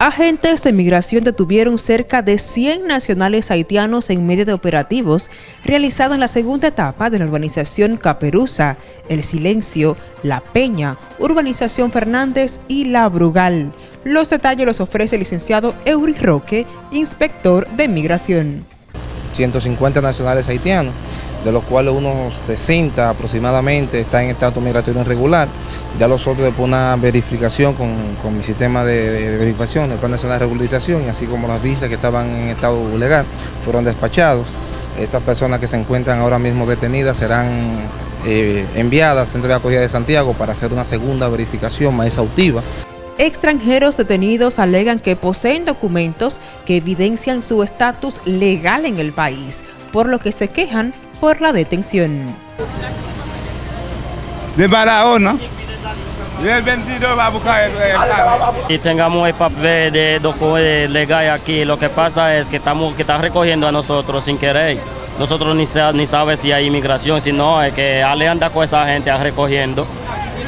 Agentes de migración detuvieron cerca de 100 nacionales haitianos en medio de operativos realizados en la segunda etapa de la urbanización Caperuza, El Silencio, La Peña, Urbanización Fernández y La Brugal. Los detalles los ofrece el licenciado Eury Roque, inspector de migración. 150 nacionales haitianos de los cuales unos 60 aproximadamente están en estado migratorio irregular. Ya los otros después una verificación con, mi sistema de, verificación, el Plan Nacional de Regularización, así como las visas que estaban en estado legal, fueron despachados. Estas personas que se encuentran ahora mismo detenidas serán eh, enviadas al Centro de Acogida de Santiago para hacer una segunda verificación más exhaustiva. Extranjeros detenidos alegan que poseen documentos que evidencian su estatus legal en el país, por lo que se quejan por la detención. De Barahona. Y el 22 va a buscar el, Y tengamos el papel de documento legal aquí. Lo que pasa es que estamos que están recogiendo a nosotros sin querer. Nosotros ni, ni sabe si hay inmigración, si no, es que Ale anda con esa gente recogiendo.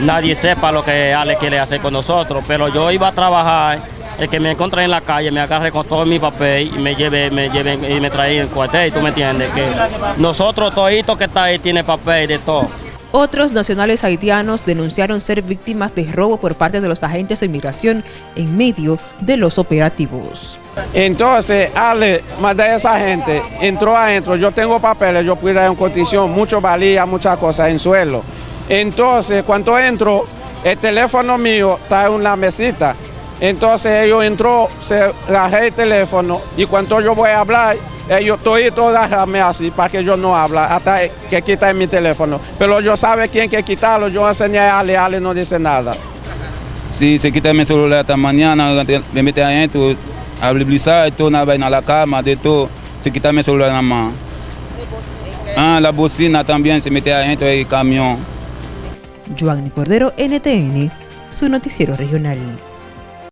Nadie sepa lo que Ale quiere hacer con nosotros, pero yo iba a trabajar el que me encontré en la calle me agarre con todo mi papel y me lleve, me lleven y me trae en cuartel, tú me entiendes, que nosotros toditos que está ahí tiene papel de todo. Otros nacionales haitianos denunciaron ser víctimas de robo por parte de los agentes de inmigración en medio de los operativos. Entonces, Ale, más de esa gente, entró adentro, yo tengo papeles, yo pude dar en condición, mucho valía, muchas cosas en suelo. Entonces, cuando entro, el teléfono mío está en una mesita entonces ellos entró, se agarré el teléfono y cuando yo voy a hablar, ellos todo agarrarme así para que yo no hable, hasta que quiten mi teléfono. Pero yo sabe quién que quitarlo, yo enseñé a Ale, Ale no dice nada. Si se quita mi celular esta mañana, me mete adentro, a y todo, una vaina a la cama, de todo, se quita mi celular nada más. Ah, la bocina también se mete adentro del camión. Joan Cordero, NTN, su noticiero regional.